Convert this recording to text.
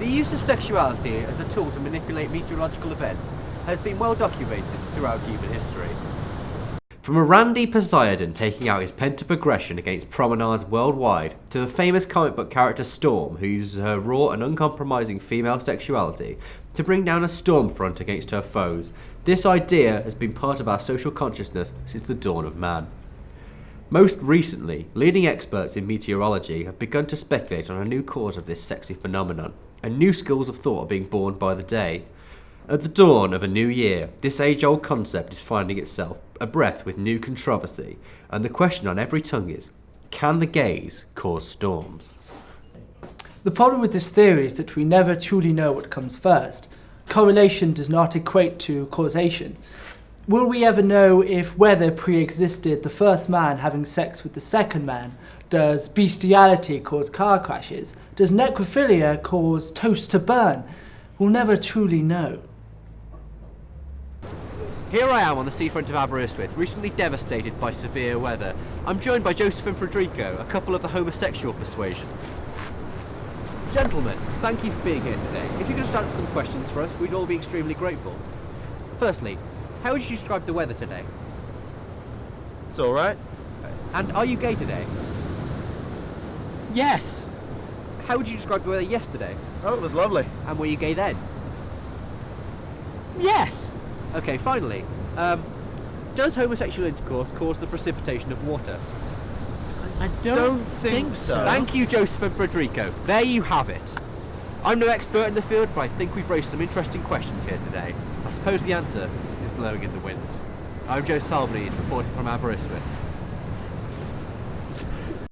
The use of sexuality as a tool to manipulate meteorological events has been well documented throughout human history. From a Randy Poseidon taking out his pent-up aggression against promenades worldwide, to the famous comic book character Storm who uses her raw and uncompromising female sexuality to bring down a storm front against her foes, this idea has been part of our social consciousness since the dawn of man. Most recently, leading experts in meteorology have begun to speculate on a new cause of this sexy phenomenon, and new schools of thought are being born by the day. At the dawn of a new year, this age-old concept is finding itself a breath with new controversy, and the question on every tongue is, can the gays cause storms? The problem with this theory is that we never truly know what comes first. Correlation does not equate to causation. Will we ever know if weather pre-existed the first man having sex with the second man? Does bestiality cause car crashes? Does necrophilia cause toast to burn? We'll never truly know. Here I am on the seafront of Aberystwyth, recently devastated by severe weather. I'm joined by Joseph and Federico, a couple of the homosexual persuasion. Gentlemen, thank you for being here today. If you could just answer some questions for us, we'd all be extremely grateful. Firstly, how would you describe the weather today? It's alright. And are you gay today? Yes. How would you describe the weather yesterday? Oh, it was lovely. And were you gay then? Yes. Okay, finally, um, does homosexual intercourse cause the precipitation of water? I don't, Don't think so. Thank you, Joseph and Federico. There you have it. I'm no expert in the field, but I think we've raised some interesting questions here today. I suppose the answer blowing in the wind. I'm Joe Salbney, reporting from Aberystwyth.